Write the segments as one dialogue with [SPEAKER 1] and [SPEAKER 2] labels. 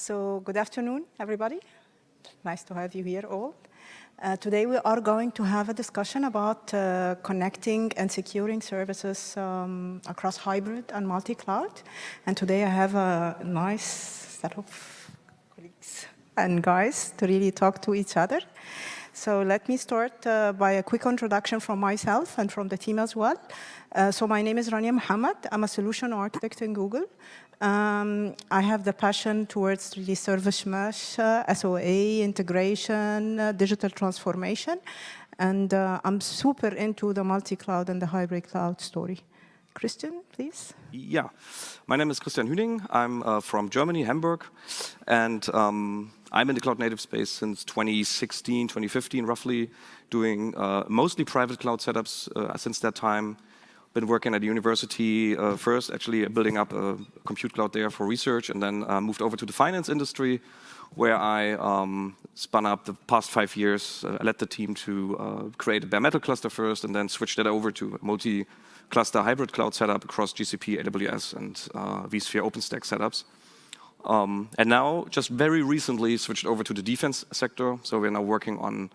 [SPEAKER 1] So good afternoon, everybody. Nice to have you here all. Uh, today we are going to have a discussion about uh, connecting and securing services um, across hybrid and multi-cloud. And today I have a nice set of colleagues and guys to really talk to each other. So let me start uh, by a quick introduction from myself and from the team as well. Uh, so my name is Rania Muhammad. I'm a solution architect in Google. Um, I have the passion towards really service mesh, uh, SOA, integration, uh, digital transformation. And uh, I'm super into the multi-cloud and the hybrid cloud story. Christian, please.
[SPEAKER 2] Yeah, my name is Christian Hüning. I'm uh, from Germany, Hamburg. And um, I'm in the cloud native space since 2016, 2015, roughly, doing uh, mostly private cloud setups uh, since that time. Been working at the university uh, first, actually building up a compute cloud there for research, and then uh, moved over to the finance industry, where I um, spun up the past five years. Uh, I led the team to uh, create a bare metal cluster first, and then switched it over to a multi-cluster hybrid cloud setup across GCP, AWS, and vSphere OpenStack setups. Um, and now, just very recently, switched over to the defense sector. So we're now working on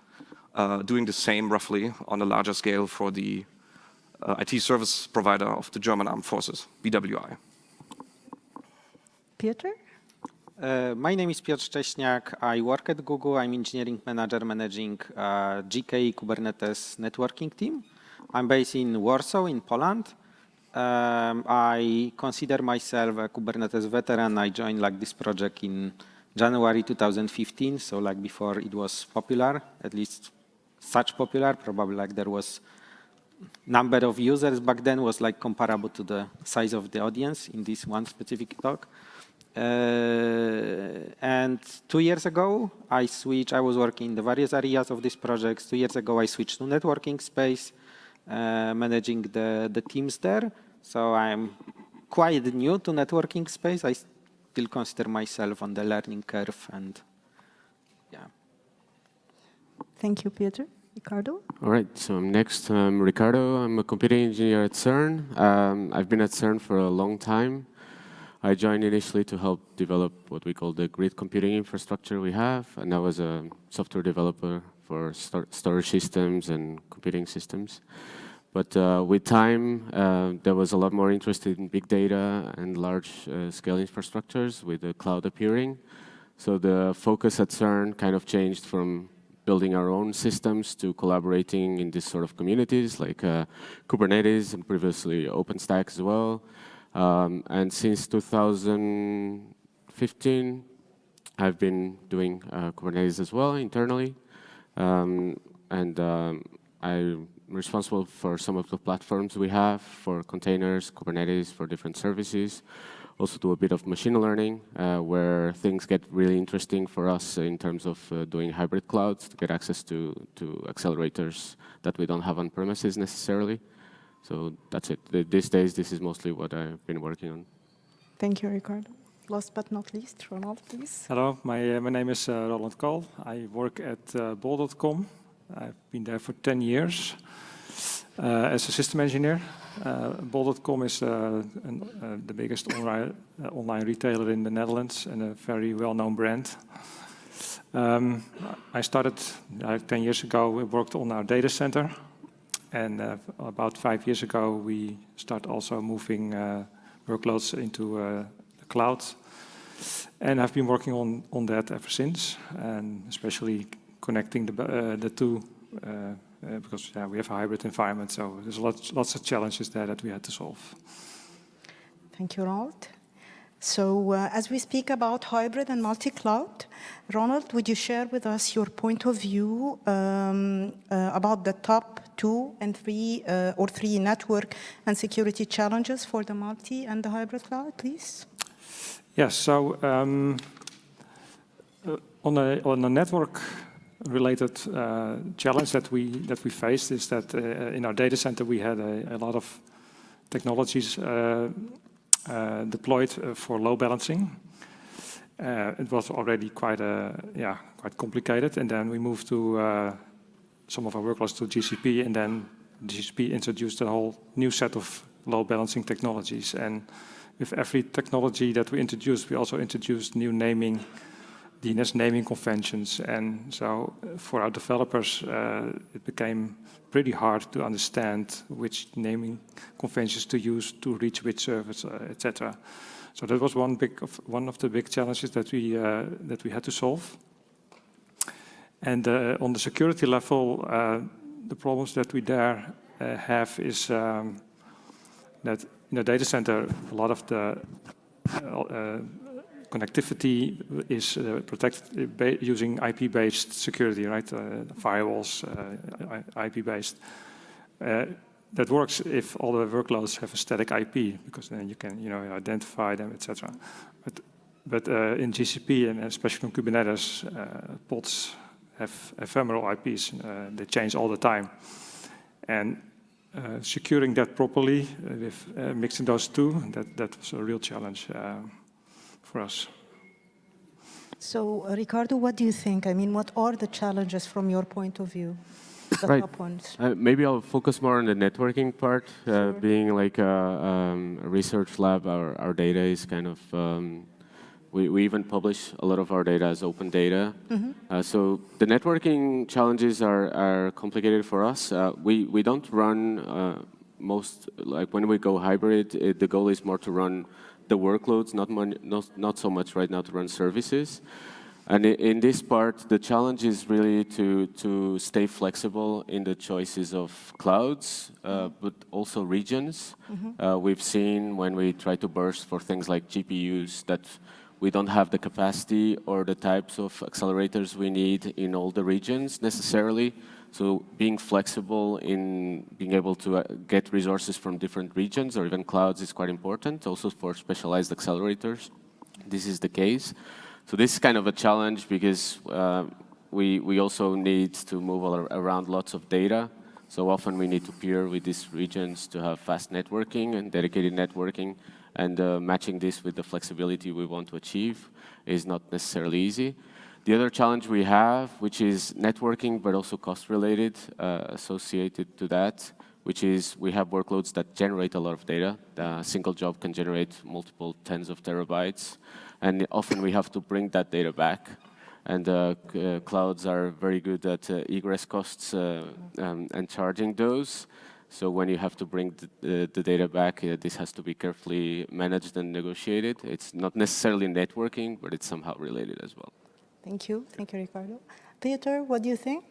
[SPEAKER 2] uh, doing the same, roughly, on a larger scale for the uh, IT service provider of the German Armed Forces, BWI.
[SPEAKER 1] Peter?
[SPEAKER 3] Uh, my name is Piotr Szcześniak. I work at Google. I'm engineering manager managing uh, GKE Kubernetes networking team. I'm based in Warsaw in Poland. Um, I consider myself a Kubernetes veteran. I joined like this project in January 2015, so like before it was popular, at least such popular, probably like there was number of users back then was like comparable to the size of the audience in this one specific talk. Uh, and two years ago, I switched, I was working in the various areas of this project. Two years ago, I switched to networking space, uh, managing the, the teams there. So I'm quite new to networking space. I still consider myself on the learning curve and yeah.
[SPEAKER 1] Thank you, Peter. Ricardo?
[SPEAKER 4] All right, so I'm next. I'm Ricardo. I'm a computing engineer at CERN. Um, I've been at CERN for a long time. I joined initially to help develop what we call the grid computing infrastructure we have, and I was a software developer for storage systems and computing systems. But uh, with time, uh, there was a lot more interest in big data and large-scale uh, infrastructures with the cloud appearing. So the focus at CERN kind of changed from building our own systems to collaborating in these sort of communities like uh, Kubernetes and previously OpenStack as well. Um, and since 2015, I've been doing uh, Kubernetes as well internally. Um, and um, I responsible for some of the platforms we have for containers, Kubernetes, for different services. Also do a bit of machine learning, uh, where things get really interesting for us in terms of uh, doing hybrid clouds to get access to, to accelerators that we don't have on premises necessarily. So that's it. These days, this is mostly what I've been working on.
[SPEAKER 1] Thank you, Ricardo. Last but not least, Ronald, please.
[SPEAKER 5] Hello, my, uh, my name is uh, Ronald Kool. I work at uh, Bol.com. I've been there for 10 years as a system engineer. Uh, Bol.com is uh, an, the biggest online, online retailer in the Netherlands and a very well-known brand. Um, I started 10 years ago, we worked on our data center. And uh, about five years ago, we started also moving uh, workloads into uh, the cloud. And I've been working on, on that ever since, and especially connecting the, uh, the two uh, uh, because yeah, we have a hybrid environment, so there's lots, lots of challenges there that we had to solve.
[SPEAKER 1] Thank you, Ronald. So uh, as we speak about hybrid and multi-cloud, Ronald, would you share with us your point of view um, uh, about the top two and three uh, or three network and security challenges for the multi and the hybrid cloud, please?
[SPEAKER 5] Yes, so um, on, a, on a network related uh, challenge that we that we faced is that uh, in our data center we had a, a lot of technologies uh, uh deployed uh, for load balancing. Uh, it was already quite a yeah quite complicated, and then we moved to some of our workloads to GCP, and then GCP introduced a whole new set of load balancing technologies, and with every technology that we introduced, we also introduced new naming, DNS naming conventions. And so for our developers, uh, it became pretty hard to understand which naming conventions to use to reach which service, uh, etc. So that was one big of, one of the big challenges that we uh, that we had to solve. And uh, on the security level, uh, the problems that we there uh, have is um, that in the data center, a lot of the uh, connectivity is uh, protected using IP-based security, right? Uh, firewalls, IP-based. that works if all the workloads have a static IP, because then you can, you know, identify them, etc. But, but in GCP and especially on Kubernetes, pods have ephemeral IPs. Uh, they change all the time. And uh, securing that properly uh, with mixing those two, that, that was a real challenge for us.
[SPEAKER 1] So, Ricardo, what do you think? I mean, what are the challenges from your point of view? The
[SPEAKER 4] right.
[SPEAKER 1] top ones.
[SPEAKER 4] Uh, maybe I'll focus more on the networking part. Uh, sure. Being like a, um, a, research lab, our, our data is kind of um, we, we even publish a lot of our data as open data. Mm -hmm. uh, so the networking challenges are, are complicated for us. Uh, we, we don't run uh, most, like when we go hybrid, it, the goal is more to run the workloads, not, not, not so much right now to run services. And in this part, the challenge is really to, to stay flexible in the choices of clouds, uh, but also regions. Mm -hmm. uh, we've seen when we try to burst for things like GPUs that we don't have the capacity or the types of accelerators we need in all the regions necessarily. So being flexible in being able to uh, get resources from different regions or even clouds is quite important, also for specialized accelerators. This is the case. So this is kind of a challenge because uh, we, we also need to move around lots of data. So often we need to peer with these regions to have fast networking and dedicated networking. And uh, matching this with the flexibility we want to achieve is not necessarily easy. The other challenge we have, which is networking, but also cost-related, uh, associated to that, which is we have workloads that generate a lot of data. A single job can generate multiple tens of terabytes. And often we have to bring that data back. And uh, uh, clouds are very good at uh, egress costs uh, um, and charging those. So when you have to bring the, the data back, uh, this has to be carefully managed and negotiated. It's not necessarily networking, but it's somehow related as well.
[SPEAKER 1] Thank you. Thank you, Ricardo. Peter, what do you think?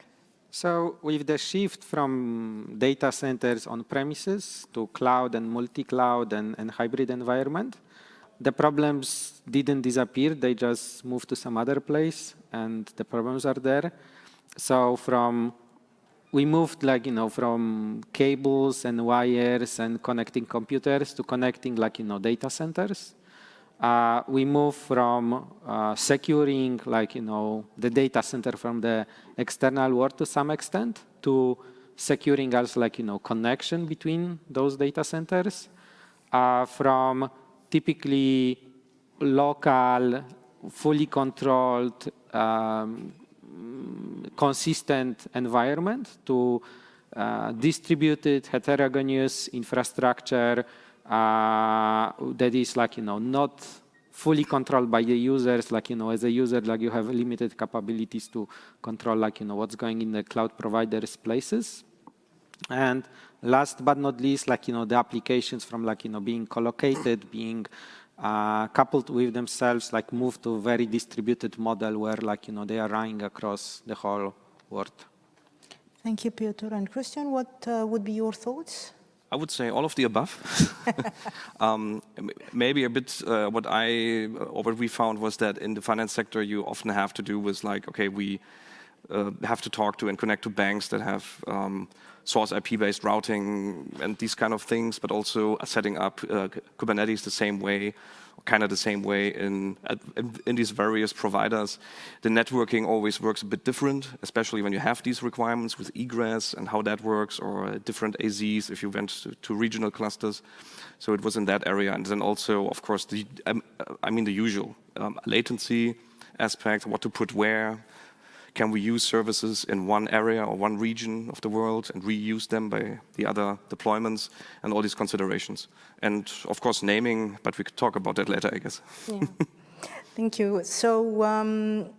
[SPEAKER 3] So with the shift from data centers on premises to cloud and multi-cloud and, and hybrid environment, the problems didn't disappear. They just moved to some other place, and the problems are there. So from we moved like, you know, from cables and wires and connecting computers to connecting like, you know, data centers. Uh, we move from uh, securing like, you know, the data center from the external world to some extent to securing us like, you know, connection between those data centers uh, from typically local, fully controlled um, consistent environment to uh, distributed heterogeneous infrastructure uh, that is like, you know, not fully controlled by the users, like, you know, as a user, like you have limited capabilities to control, like, you know, what's going in the cloud providers' places. And last but not least, like, you know, the applications from like, you know, being collocated, being uh, coupled with themselves, like move to a very distributed model where like, you know, they are running across the whole world.
[SPEAKER 1] Thank you, Piotr. And Christian, what uh, would be your thoughts?
[SPEAKER 2] I would say all of the above. um, maybe a bit uh, what I or what we found was that in the finance sector you often have to do with like okay we uh, have to talk to and connect to banks that have um, source IP-based routing and these kind of things, but also setting up uh, Kubernetes the same way, kind of the same way in, in these various providers. The networking always works a bit different, especially when you have these requirements with egress and how that works, or different AZs if you went to, to regional clusters. So it was in that area, and then also, of course, the um, I mean the usual um, latency aspect, what to put where, can we use services in one area or one region of the world and reuse them by the other deployments and all these considerations. And of course, naming, but we could talk about that later, I guess.
[SPEAKER 1] Yeah. Thank you. So um,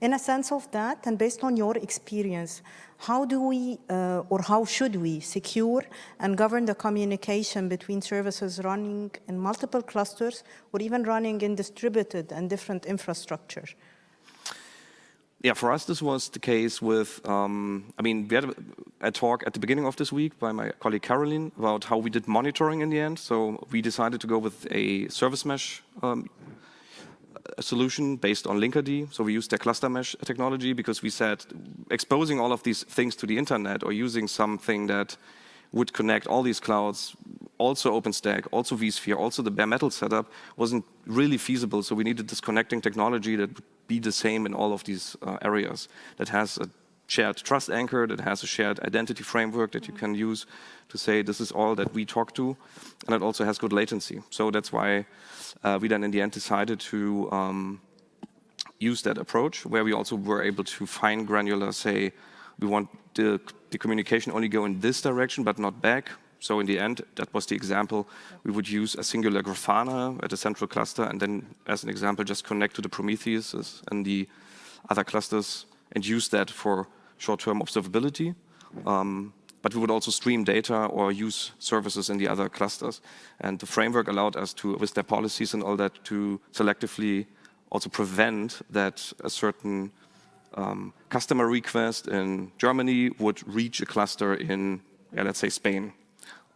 [SPEAKER 1] in a sense of that, and based on your experience, how do we, uh, or how should we secure and govern the communication between services running in multiple clusters or even running in distributed and different infrastructure?
[SPEAKER 2] Yeah, for us, this was the case with, um, I mean, we had a, a, talk at the beginning of this week by my colleague Caroline about how we did monitoring in the end. So we decided to go with a service mesh um, a solution based on Linkerd. So we used their cluster mesh technology because we said exposing all of these things to the internet or using something that would connect all these clouds, also OpenStack, also vSphere, also the bare metal setup, wasn't really feasible. So we needed this connecting technology that be the same in all of these uh, areas, that has a shared trust anchor, that has a shared identity framework that you can use to say this is all that we talk to, and it also has good latency. So that's why uh, we then in the end decided to um, use that approach, where we also were able to fine granular say, we want the, the communication only go in this direction, but not back. So in the end, that was the example. We would use a singular Grafana at a central cluster, and then, as an example, just connect to the Prometheus and the other clusters and use that for short-term observability. Um, but we would also stream data or use services in the other clusters. And the framework allowed us to, with their policies and all that, to selectively also prevent that a certain um, customer request in Germany would reach a cluster in, yeah, let's say, Spain.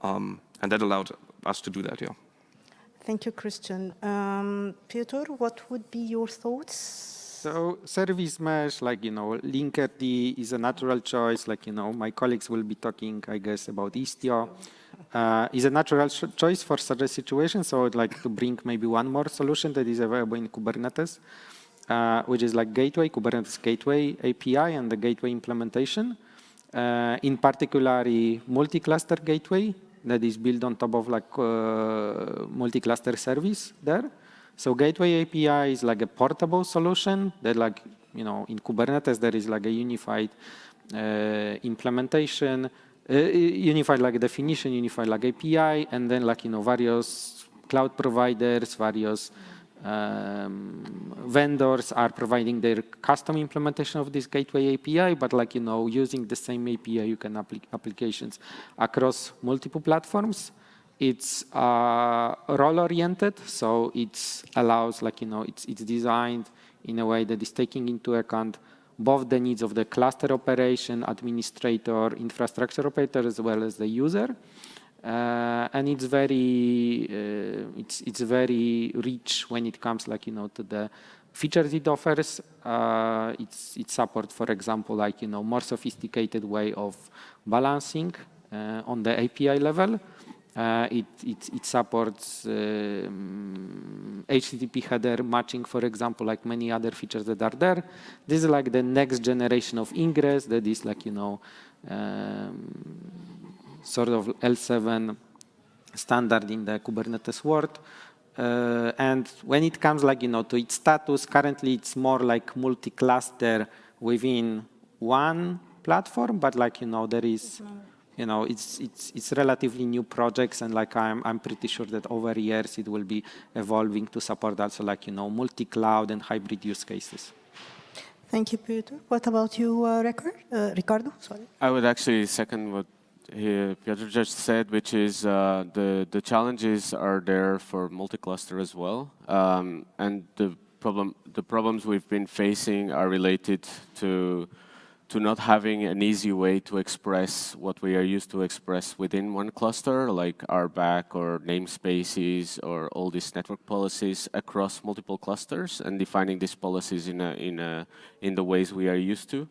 [SPEAKER 2] Um, and that allowed us to do that, yeah.
[SPEAKER 1] Thank you, Christian. Um, Peter, what would be your thoughts?
[SPEAKER 3] So service mesh, like, you know, Linkerd is a natural choice. Like, you know, my colleagues will be talking, I guess, about Istio. Uh, is a natural choice for such a situation. So I'd like to bring maybe one more solution that is available in Kubernetes uh, which is like gateway, Kubernetes gateway API and the gateway implementation. Uh, in particular, multi-cluster gateway that is built on top of like uh, multi-cluster service there. So gateway API is like a portable solution that like, you know, in Kubernetes, there is like a unified uh, implementation, uh, unified like definition, unified like API, and then like, you know, various cloud providers, various um, vendors are providing their custom implementation of this gateway API, but like, you know, using the same API, you can applic applications across multiple platforms. It's uh, role-oriented, so it allows, like, you know, it's, it's designed in a way that is taking into account both the needs of the cluster operation, administrator, infrastructure operator, as well as the user. Uh, and it's very uh, it's it's very rich when it comes like you know to the features it offers. Uh, it's it supports, for example, like you know more sophisticated way of balancing uh, on the API level. Uh, it, it, it supports um, HTTP header matching, for example, like many other features that are there. This is like the next generation of ingress that is like, you know, um, sort of L7 standard in the Kubernetes world. Uh, and when it comes like, you know, to its status, currently it's more like multi-cluster within one platform, but like, you know, there is, you know, it's, it's, it's relatively new projects and like I'm, I'm pretty sure that over years it will be evolving to support also like, you know, multi-cloud and hybrid use cases.
[SPEAKER 1] Thank you, Peter. What about you, uh, uh, Ricardo? Sorry.
[SPEAKER 4] I would actually second what he, Piotr just said, which is uh, the the challenges are there for multi-cluster as well, um, and the problem the problems we've been facing are related to to not having an easy way to express what we are used to express within one cluster, like RBAC or namespaces or all these network policies across multiple clusters, and defining these policies in a in a in the ways we are used to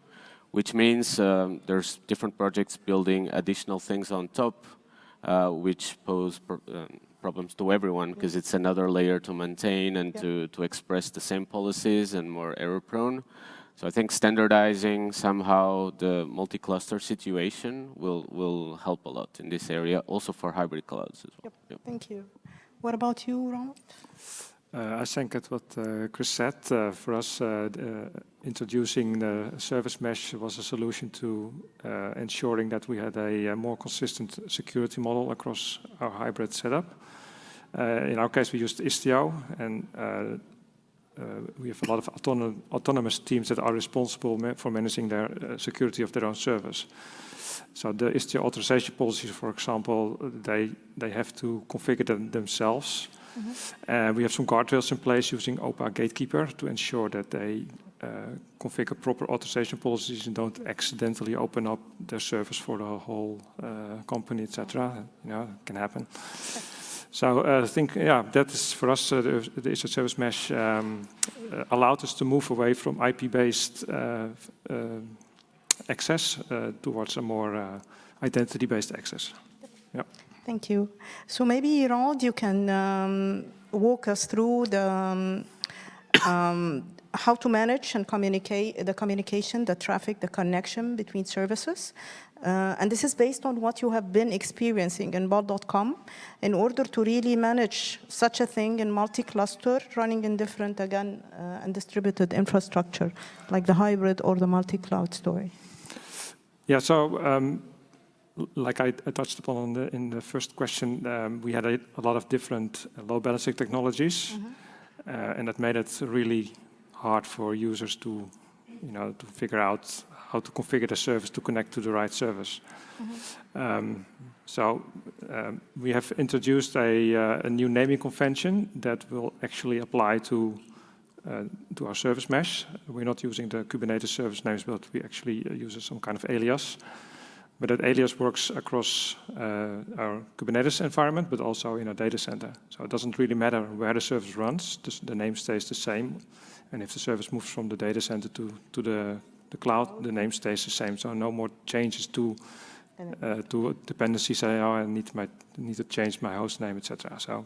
[SPEAKER 4] which means um, there's different projects building additional things on top, uh, which pose pr uh, problems to everyone because it's another layer to maintain and yeah. to, to express the same policies and more error prone. So I think standardizing somehow the multi-cluster situation will, will help a lot in this area, also for hybrid clouds as well.
[SPEAKER 1] Yep. Yep. Thank you. What about you, Ronald?
[SPEAKER 5] Uh, I think at what uh, Chris said. Uh, for us, uh, uh, introducing the service mesh was a solution to uh, ensuring that we had a, more consistent security model across our hybrid setup. in our case, we used Istio, and we have a lot of autonom autonomous teams that are responsible for managing their security of their own service. So the Istio authorization policies, for example, they, they have to configure them themselves Mm -hmm. we have some guardrails in place using OPA Gatekeeper to ensure that they uh, configure proper authorization policies and don't accidentally open up their service for the whole uh, company, etc. You know, it can happen. So uh, I think, yeah, that is for us, uh, the, the Istio service mesh um, uh, allowed us to move away from IP-based access towards a more identity-based access. Yeah.
[SPEAKER 1] Thank you. So maybe, Ronald, you can um, walk us through the um, um, how to manage and communicate the communication, the traffic, the connection between services. Uh, and this is based on what you have been experiencing in Bol.com in order to really manage such a thing in multi-cluster running in different, again, uh, and distributed infrastructure, like the hybrid or the multi-cloud story.
[SPEAKER 5] Yeah, so um, like I, I, touched upon in the, in the first question, um, we had a, a, lot of different load balancing technologies, mm -hmm. uh, and that made it really hard for users to, you know, to figure out how to configure the service to connect to the right service. Mm -hmm. um, so um, we have introduced a, uh, a, new naming convention that will actually apply to to our service mesh. We're not using the Kubernetes service names, but we actually uh, use some kind of alias. But that alias works across uh, our Kubernetes environment, but also in our data center. So it doesn't really matter where the service runs, the, name stays the same. And if the service moves from the data center to, to the, the cloud, the name stays the same. So no more changes to uh, to dependencies. Say, oh, I need, my, need to change my host name, etc. So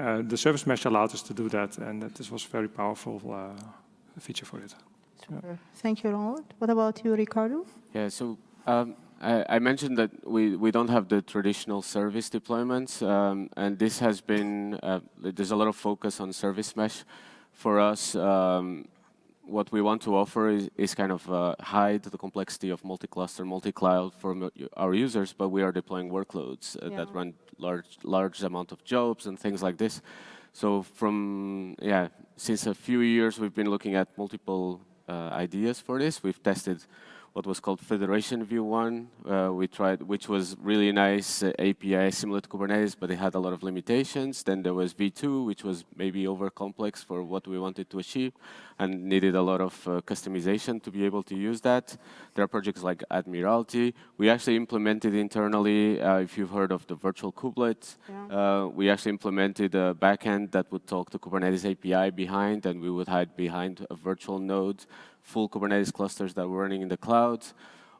[SPEAKER 5] uh, the service mesh allowed us to do that, and that this was a very powerful uh, feature for it.
[SPEAKER 1] Super. Yeah. Thank you, Ronald. What about you, Ricardo?
[SPEAKER 4] Yeah, so um, I, mentioned that we, we don't have the traditional service deployments, um, and this has been, uh, there's a lot of focus on service mesh. For us, um, what we want to offer is, is kind of uh, hide the complexity of multi-cluster, multi-cloud for our users, but we are deploying workloads uh, yeah. that run large, large amount of jobs and things like this. So from, yeah, since a few years, we've been looking at multiple uh, ideas for this. We've tested what was called Federation V1. Uh, we tried, which was really nice uh, API similar to Kubernetes, but it had a lot of limitations. Then there was V2, which was maybe over complex for what we wanted to achieve and needed a lot of uh, customization to be able to use that. There are projects like Admiralty. We actually implemented internally, uh, if you've heard of the virtual kubelet, yeah. Uh, we actually implemented a backend that would talk to Kubernetes API behind, and we would hide behind a virtual node full Kubernetes clusters that were running in the cloud.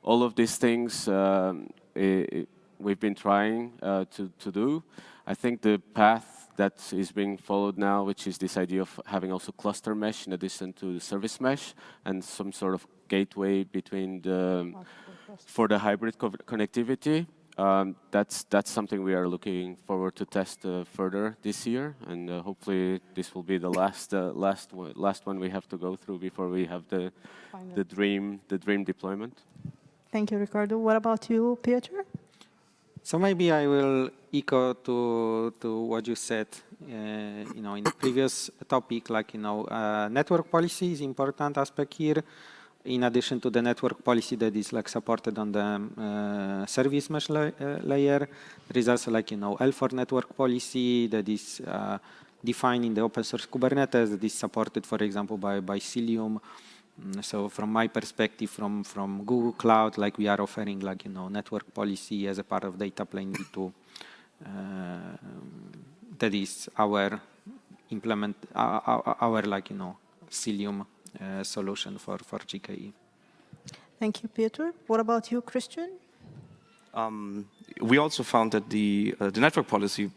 [SPEAKER 4] All of these things um, it, we've been trying uh, to, to do. I think the path that is being followed now, which is this idea of having also cluster mesh in addition to the service mesh and some sort of gateway between the, for the hybrid co connectivity um, that's that's something we are looking forward to test uh, further this year, and uh, hopefully this will be the last uh, last one, last one we have to go through before we have the the dream the dream deployment.
[SPEAKER 1] Thank you, Ricardo. What about you, Piotr?
[SPEAKER 3] So maybe I will echo to to what you said. Uh, you know, in the previous topic, like you know, uh, network policy is important aspect here in addition to the network policy that is like supported on the uh, service mesh la uh, layer, there is also like, you know, L4 network policy that is uh, defined in the open source Kubernetes that is supported, for example, by, by Cilium. Mm, so from my perspective, from, from Google Cloud, like we are offering like, you know, network policy as a part of data plane v2. Uh, that is our implement, our, our like, you know, Cilium uh, solution for, for GKE.
[SPEAKER 1] Thank you, Peter. What about you, Christian?
[SPEAKER 2] Um, we also found that the, uh, the network policy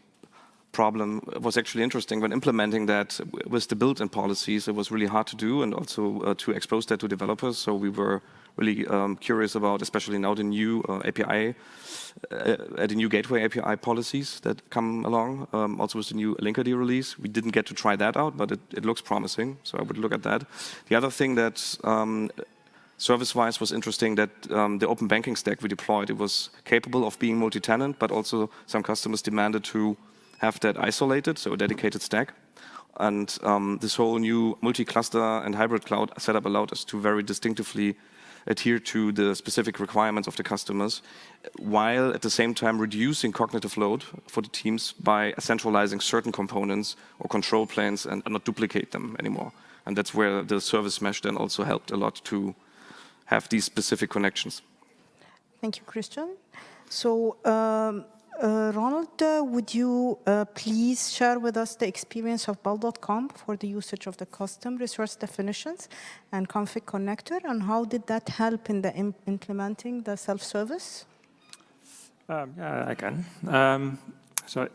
[SPEAKER 2] problem was actually interesting when implementing that with the built-in policies. It was really hard to do and also uh, to expose that to developers. So we were really um, curious about, especially now the new uh, API, uh, the new gateway API policies that come along. Um, also with the new Linkerd release, we didn't get to try that out, but it, it, looks promising. So I would look at that. The other thing that um, service-wise was interesting that um, the open banking stack we deployed, it was capable of being multi-tenant, but also some customers demanded to have that isolated, so a dedicated stack. And um, this whole new multi-cluster and hybrid cloud setup allowed us to very distinctively adhere to the specific requirements of the customers, while at the same time reducing cognitive load for the teams by centralizing certain components or control planes and, and not duplicate them anymore. And that's where the service mesh then also helped a lot to have these specific connections.
[SPEAKER 1] Thank you, Christian. So um, Ronald, uh, would you uh, please share with us the experience of Bol.com for the usage of the custom resource definitions and config connector, and how did that help in the Im implementing the self-service?
[SPEAKER 5] Um, yeah, I can. Um, so,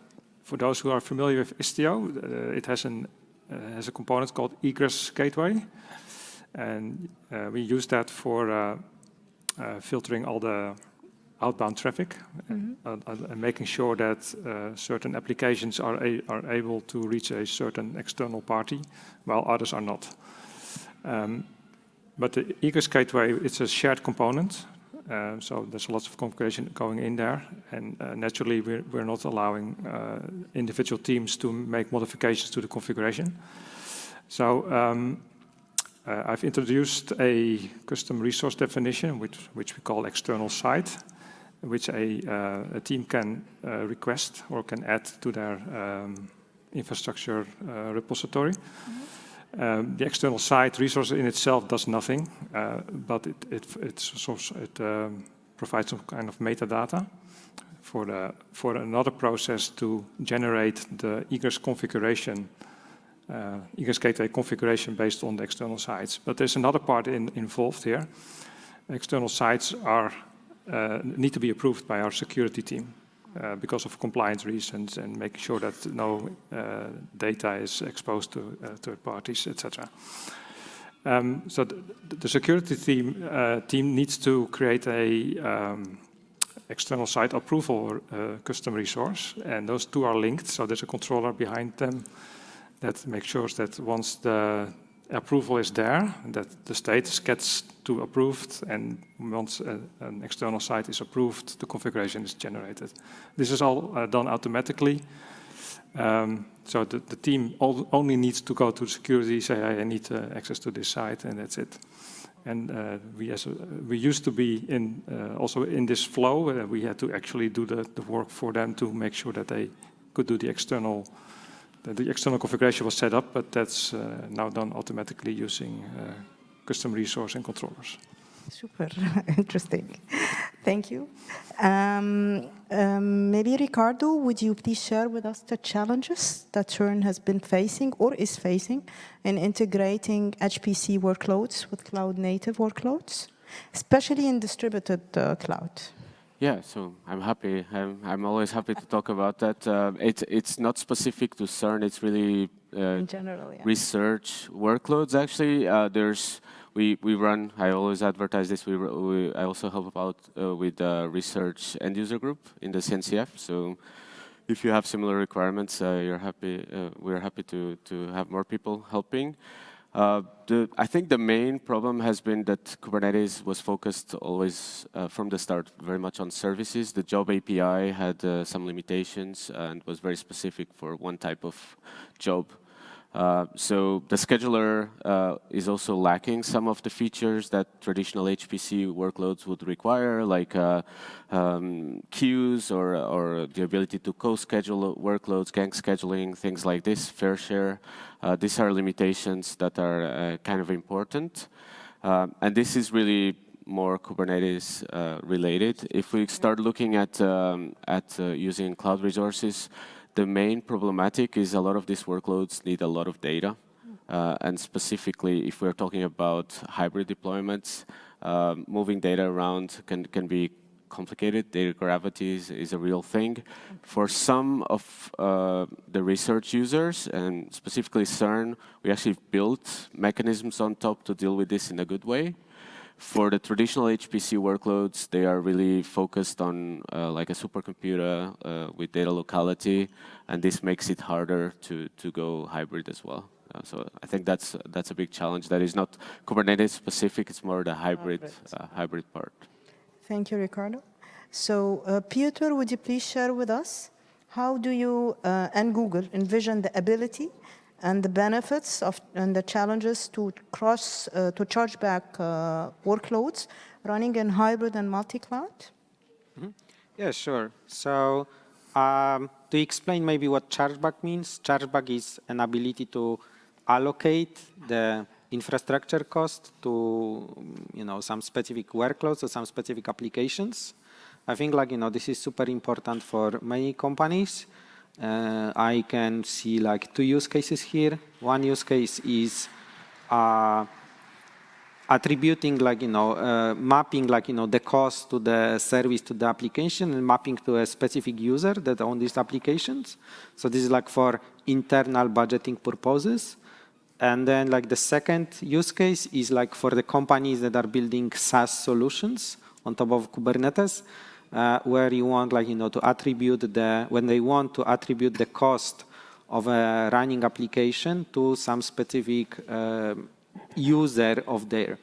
[SPEAKER 5] for those who are familiar with Istio, uh, it has an uh, has a component called egress gateway, and uh, we use that for filtering all the outbound traffic mm -hmm. and, and, making sure that uh, certain applications are, a, are able to reach a certain external party while others are not. Um, but the egress gateway, it's a shared component. Uh, so there's lots of configuration going in there. And uh, naturally, we're, we're not allowing uh, individual teams to make modifications to the configuration. So um, uh, I've introduced a custom resource definition, which, which we call external site which a, uh, a team can uh, request or can add to their um, infrastructure uh, repository. Mm -hmm. um, the external site resource in itself does nothing, but it, it, it um, provides some kind of metadata for, the, for another process to generate the egress configuration uh, egress gateway configuration based on the external sites. But there's another part in, involved here. External sites are uh, need to be approved by our security team uh, because of compliance reasons and making sure that no uh, data is exposed to third parties, etc. Um, so the, the, security team team needs to create a um, external site approval uh, custom resource, and those two are linked. So there's a controller behind them that makes sure that once the approval is there, that the state gets to approved, and once a, an external site is approved, the configuration is generated. This is all uh, done automatically. Um, so the, the team only needs to go to security, say, I need uh, access to this site, and that's it. And uh, we, as we used to be in uh, also in this flow. Uh, we had to actually do the, the work for them to make sure that they could do the external the external configuration was set up, but that's uh, now done automatically using uh, custom resource and controllers.
[SPEAKER 1] Super, interesting. Thank you. Um, um, maybe Ricardo, would you please share with us the challenges that CERN has been facing or is facing in integrating HPC workloads with cloud native workloads, especially in distributed uh, cloud?
[SPEAKER 4] Yeah, so I'm happy. I'm, I'm always happy to talk about that. Uh, it, it's not specific to CERN. It's really uh,
[SPEAKER 1] general, yeah.
[SPEAKER 4] research workloads. Actually, uh, there's we we run. I always advertise this. We, we I also help out uh, with research end user group in the CNCF. So if you have similar requirements, uh, you're happy. Uh, we're happy to to have more people helping. Uh, the, I think the main problem has been that Kubernetes was focused always uh, from the start very much on services. The job API had uh, some limitations and was very specific for one type of job. Uh, so the scheduler uh, is also lacking some of the features that traditional HPC workloads would require, like uh, um, queues or, or the ability to co-schedule workloads, gang scheduling, things like this, fair share. Uh, these are limitations that are uh, kind of important. and this is really more Kubernetes related. If we start looking at, um, at using cloud resources, the main problematic is a lot of these workloads need a lot of data. Uh, and specifically, if we're talking about hybrid deployments, uh, moving data around can, can be complicated. Data gravity is, is a real thing. For some of uh, the research users, and specifically CERN, we actually built mechanisms on top to deal with this in a good way. For the traditional HPC workloads, they are really focused on uh, like a supercomputer uh, with data locality, and this makes it harder to, to go hybrid as well. Uh, so I think that's that's a big challenge. That is not Kubernetes specific. It's more the hybrid uh, hybrid part.
[SPEAKER 1] Thank you, Ricardo. So, uh, Piotr, would you please share with us how do you uh, and Google envision the ability and the benefits of and the challenges to cross uh, to charge back uh, workloads running in hybrid and multi-cloud?
[SPEAKER 3] Mm -hmm. Yeah, sure. So um, to explain maybe what chargeback means, chargeback is an ability to allocate the infrastructure cost to you know some specific workloads or some specific applications. I think like you know this is super important for many companies uh, I can see like two use cases here. One use case is uh, attributing like, you know, uh, mapping like, you know, the cost to the service to the application and mapping to a specific user that own these applications. So this is like for internal budgeting purposes. And then like the second use case is like for the companies that are building SaaS solutions on top of Kubernetes uh, where you want like, you know, to attribute the, when they want to attribute the cost of a running application to some specific uh, user of there.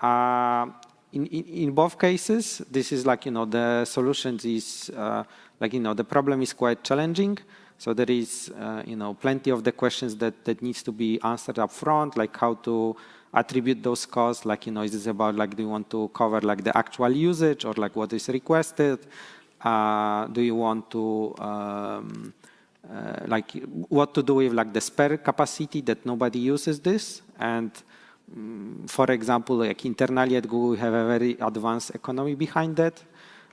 [SPEAKER 3] Uh, in, in, in, both cases, this is like, you know, the solutions is, uh, like, you know, the problem is quite challenging. So there is, uh, you know, plenty of the questions that, that needs to be answered up front, like how to attribute those costs, like, you know, is this about like, do you want to cover like the actual usage or like what is requested? Uh, do you want to, um, uh, like, what to do with like the spare capacity that nobody uses this? And um, for example, like internally at Google, we have a very advanced economy behind that.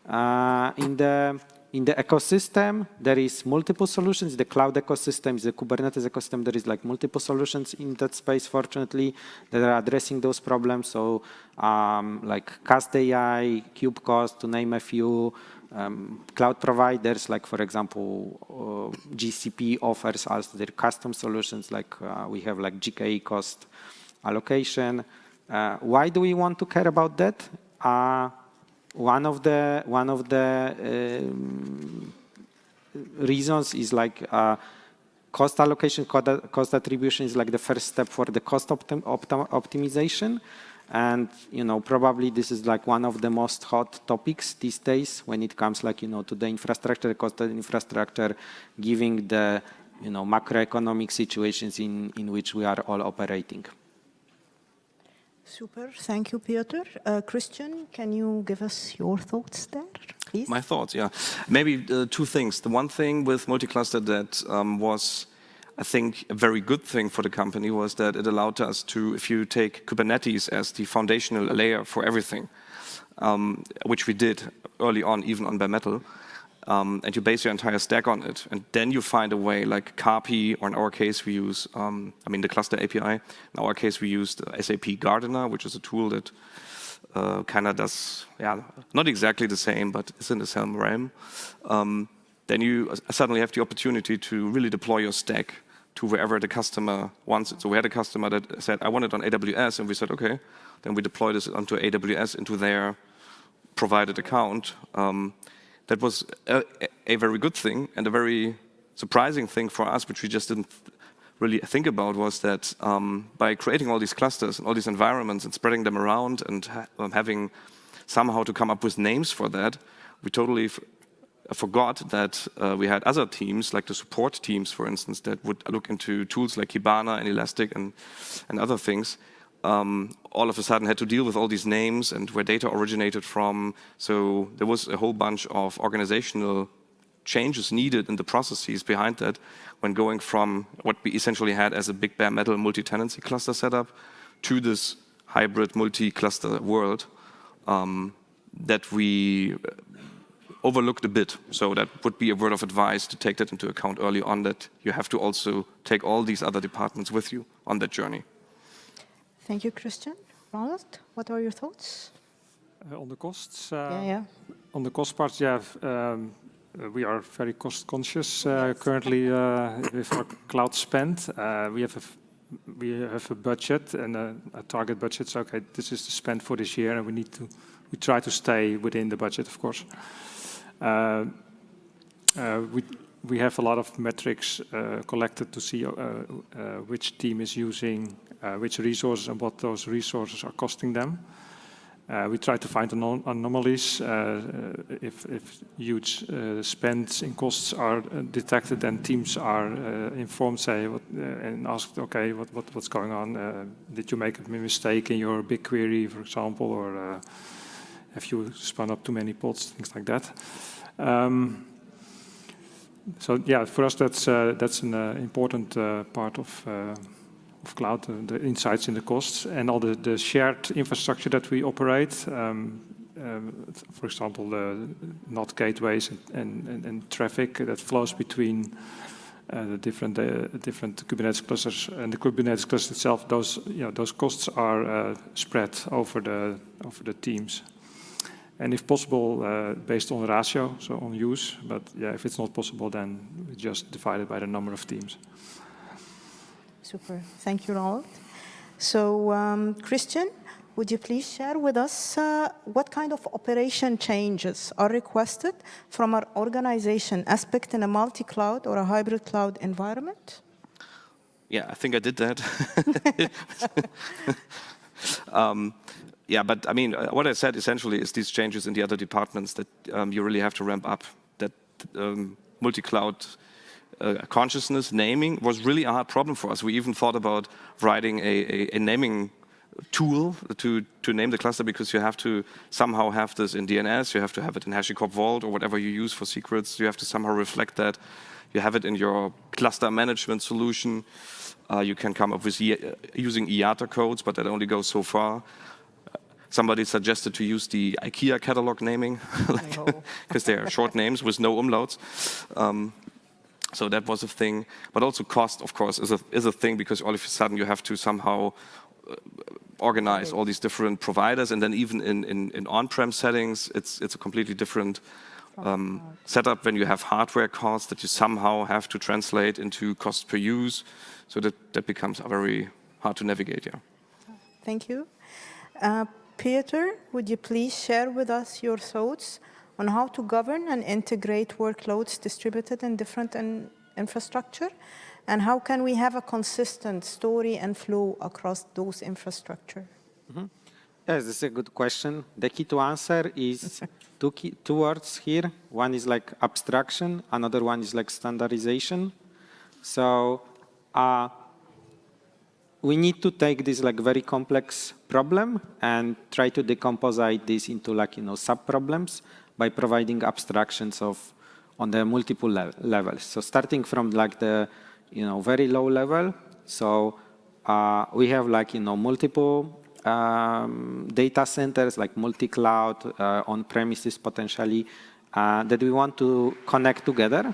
[SPEAKER 3] Uh, in the in the ecosystem, there is multiple solutions. The cloud ecosystem the Kubernetes ecosystem. There is like multiple solutions in that space, fortunately, that are addressing those problems. So um, like Cast AI, KubeCost, to name a few, um, cloud providers, like for example, uh, GCP offers us their custom solutions, like uh, we have like GKE cost allocation. Uh, why do we want to care about that? One of the one of the um, reasons is like uh, cost allocation, cost attribution is like the first step for the cost optim optim optimization. And, you know, probably this is like one of the most hot topics these days when it comes like, you know, to the infrastructure, cost of infrastructure, giving the, you know, macroeconomic situations in, in which we are all operating.
[SPEAKER 1] Super, thank you, Piotr. Uh, Christian, can you give us your thoughts there, please?
[SPEAKER 2] My thoughts, yeah. Maybe uh, two things. The one thing with multi-cluster that um, was, I think, a very good thing for the company was that it allowed us to, if you take Kubernetes as the foundational layer for everything, um, which we did early on, even on bare metal, um, and you base your entire stack on it. And then you find a way like CAPI, or in our case we use, um, I mean the cluster API. In our case we used SAP Gardener, which is a tool that uh, kind of does, yeah, not exactly the same, but it's in the same realm. Um, then you suddenly have the opportunity to really deploy your stack to wherever the customer wants it. So we had a customer that said, I want it on AWS, and we said, okay. Then we deployed this onto AWS, into their provided account. Um, that was a, a, very good thing and a very surprising thing for us, which we just didn't really think about, was that um, by creating all these clusters and all these environments and spreading them around and ha um, having somehow to come up with names for that, we totally forgot that uh, we had other teams, like the support teams, for instance, that would look into tools like Kibana and Elastic and, and other things, um, all of a sudden had to deal with all these names and where data originated from. So there was a whole bunch of organizational changes needed in the processes behind that when going from what we essentially had as a big bare metal multi-tenancy cluster setup to this hybrid multi-cluster world um, that we overlooked a bit. So that would be a word of advice to take that into account early on that you have to also take all these other departments with you on that journey.
[SPEAKER 1] Thank you, Christian. Ronald, what are your thoughts?
[SPEAKER 5] Uh, on the costs, uh,
[SPEAKER 1] yeah, yeah.
[SPEAKER 5] on the cost part, yeah, um, uh, we are very cost conscious uh, currently uh, with our cloud spend. Uh, we have a we have a budget and a, a target budget. So okay, this is the spend for this year, and we need to we try to stay within the budget, of course. Uh, uh, we we have a lot of metrics uh, collected to see uh, uh, which team is using which resources and what those resources are costing them. Uh, we try to find anom anomalies. Uh, uh, if, if, huge uh, spends in costs are uh, detected, then teams are uh, informed, say, what, and asked, okay, what, what, what's going on? did you make a mistake in your BigQuery, for example, or have you spun up too many pods, things like that. Um, so yeah, for us that's that's an important part of of cloud, uh, the insights in the costs, and all the, the shared infrastructure that we operate. Um, um, for example, the NAT gateways and, and, and, traffic that flows between uh, the different uh, different Kubernetes clusters and the Kubernetes cluster itself. Those you know those costs are uh, spread over the over the teams, and if possible, uh, based on ratio, so on use. But yeah, if it's not possible, then we just divide it by the number of teams.
[SPEAKER 1] Super. Thank you, Ronald. So, um, Christian, would you please share with us uh, what kind of operation changes are requested from our organization aspect in a multi-cloud or a hybrid cloud environment?
[SPEAKER 2] Yeah, I think I did that. um, yeah, but I mean, uh, what I said essentially is these changes in the other departments that um, you really have to ramp up. That um, multi-cloud uh, consciousness, naming was really a hard problem for us. We even thought about writing a, a, a naming tool to, to name the cluster because you have to somehow have this in DNS, you have to have it in HashiCorp Vault or whatever you use for secrets, you have to somehow reflect that. You have it in your cluster management solution. Uh, you can come up with e using IATA codes, but that only goes so far. Somebody suggested to use the IKEA catalog naming, because they are short names with no umlauts. Um, so that was a thing. But also cost, of course, is a, is a thing because all of a sudden you have to somehow uh, organize all these different providers. And then even in, in, in on-prem settings, it's, it's a completely different um, setup when you have hardware costs that you somehow have to translate into cost per use. So that, that becomes very hard to navigate, yeah.
[SPEAKER 1] Thank you. Uh, Peter, would you please share with us your thoughts on how to govern and integrate workloads distributed in different in infrastructure, and how can we have a consistent story and flow across those infrastructure?
[SPEAKER 3] Mm -hmm. Yes, this is a good question. The key to answer is two, key, two words here. One is like abstraction, another one is like standardization. So uh, we need to take this like very complex problem and try to decompose this into like, you know, sub-problems by providing abstractions of on the multiple le levels. So starting from like the you know very low level, so uh, we have like you know multiple um, data centers like multi-cloud uh, on premises potentially uh, that we want to connect together,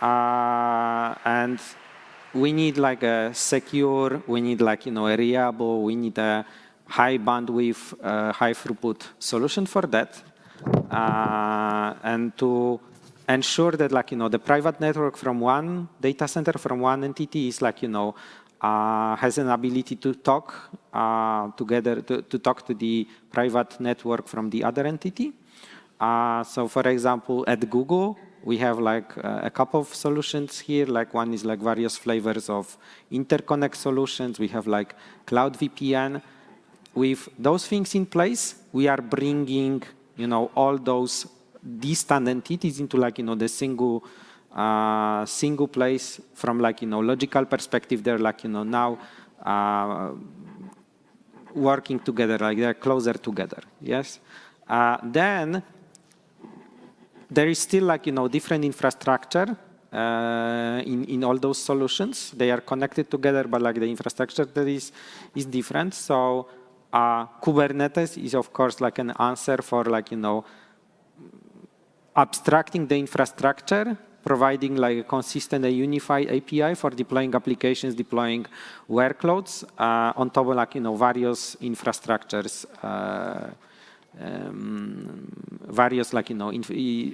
[SPEAKER 3] uh, and we need like a secure, we need like you know a reliable, we need a high bandwidth, uh, high throughput solution for that and to ensure that like, you know, the private network from one data center, from one entity is like, you know, uh, has an ability to talk uh, together, to, to, talk to the private network from the other entity. Uh, so for example, at Google, we have like uh, a couple of solutions here. Like one is like various flavors of interconnect solutions. We have like Cloud VPN. With those things in place, we are bringing you know, all those distant entities into like, you know, the single, uh, single place from like, you know, logical perspective, they're like, you know, now uh, working together, like they're closer together, yes? Uh, then there is still like, you know, different infrastructure uh, in, in all those solutions. They are connected together, but like the infrastructure that is, is different. So uh, Kubernetes is of course like an answer for like, you know, abstracting the infrastructure, providing like a consistent and unified API for deploying applications, deploying workloads uh, on top of like, you know, various infrastructures uh, um, various like you know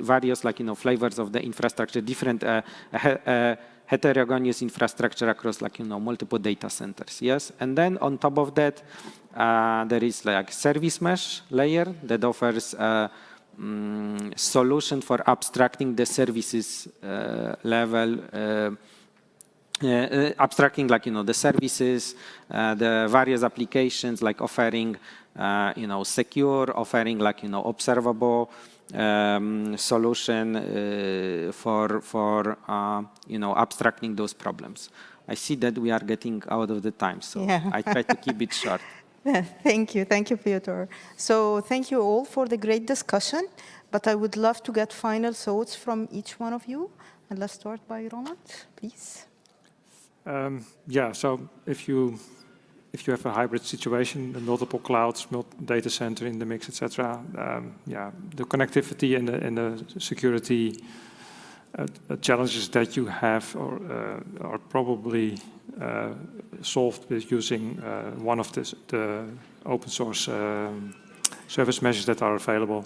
[SPEAKER 3] various like you know flavors of the infrastructure, different uh, uh, heterogeneous infrastructure across like you know multiple data centers. Yes, and then on top of that, uh, there is like service mesh layer that offers a um, solution for abstracting the services uh, level. Uh, uh, abstracting like you know the services, the various applications like offering uh, you know, secure, offering like, you know, observable um, solution uh, for, for uh, you know, abstracting those problems. I see that we are getting out of the time, so yeah. I try to keep it short.
[SPEAKER 1] thank you, thank you, Piotr. So thank you all for the great discussion, but I would love to get final thoughts from each one of you. And let's start by Roland, please.
[SPEAKER 5] Um, yeah, so if you if you have a hybrid situation, multiple clouds, data center in the mix, etc. Um, yeah, the connectivity and the, and the security uh, challenges that you have are, uh, are probably uh, solved with using uh, one of the, the open source um, service meshes that are available.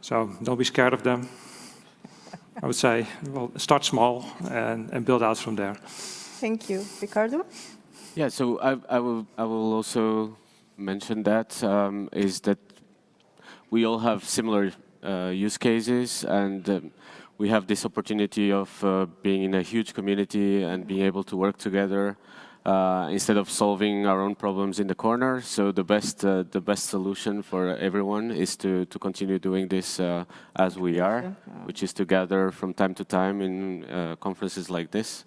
[SPEAKER 5] So don't be scared of them. I would say, well, start small and, and build out from there.
[SPEAKER 1] Thank you. Ricardo?
[SPEAKER 4] Yeah, so I, I, will, I will also mention that um, is that we all have similar uh, use cases and um, we have this opportunity of uh, being in a huge community and being able to work together uh, instead of solving our own problems in the corner. So the best, uh, the best solution for everyone is to, to continue doing this uh, as we are, which is to gather from time to time in uh, conferences like this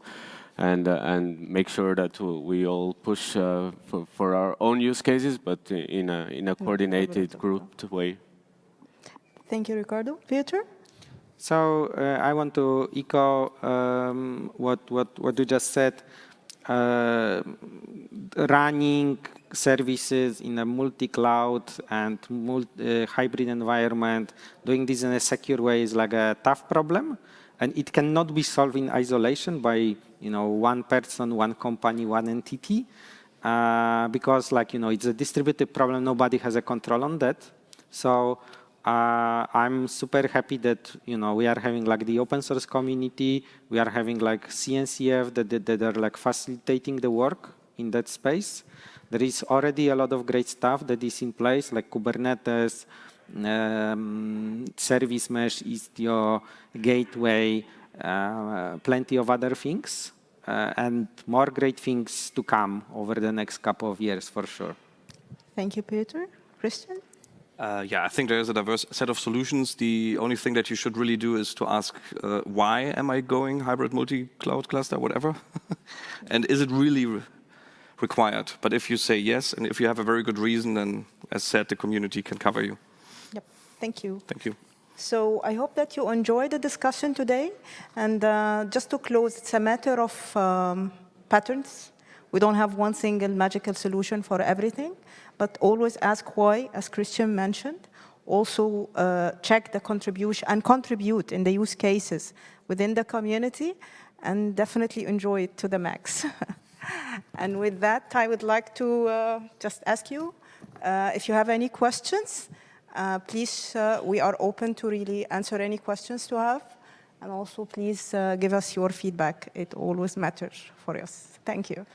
[SPEAKER 4] and uh, and make sure that we all push uh, for, for our own use cases, but in a in a coordinated, grouped way.
[SPEAKER 1] Thank you, Ricardo. Peter.
[SPEAKER 3] So uh, I want to echo um, what what what you just said. Uh, running services in a multi-cloud and multi, uh, hybrid environment, doing this in a secure way is like a tough problem. And it cannot be solved in isolation by you know, one person, one company, one entity, uh, because like, you know, it's a distributed problem. Nobody has a control on that. So uh, I'm super happy that, you know, we are having like the open source community. We are having like CNCF that, that, that are like facilitating the work in that space. There is already a lot of great stuff that is in place, like Kubernetes, um, service mesh, Istio, gateway, plenty of other things, uh, and more great things to come over the next couple of years for sure.
[SPEAKER 1] Thank you, Peter. Christian?
[SPEAKER 2] Uh, yeah, I think there's a diverse set of solutions. The only thing that you should really do is to ask, uh, why am I going hybrid multi-cloud cluster, whatever? and is it really re required? But if you say yes, and if you have a very good reason, then as said, the community can cover you.
[SPEAKER 1] Yep, thank you.
[SPEAKER 2] Thank you.
[SPEAKER 1] So I hope that you enjoyed the discussion today. And uh, just to close, it's a matter of um, patterns. We don't have one single magical solution for everything, but always ask why, as Christian mentioned. Also uh, check the contribution and contribute in the use cases within the community and definitely enjoy it to the max. and with that, I would like to uh, just ask you uh, if you have any questions. Uh, please, uh, we are open to really answer any questions to have. And also, please uh, give us your feedback. It always matters for us. Thank you.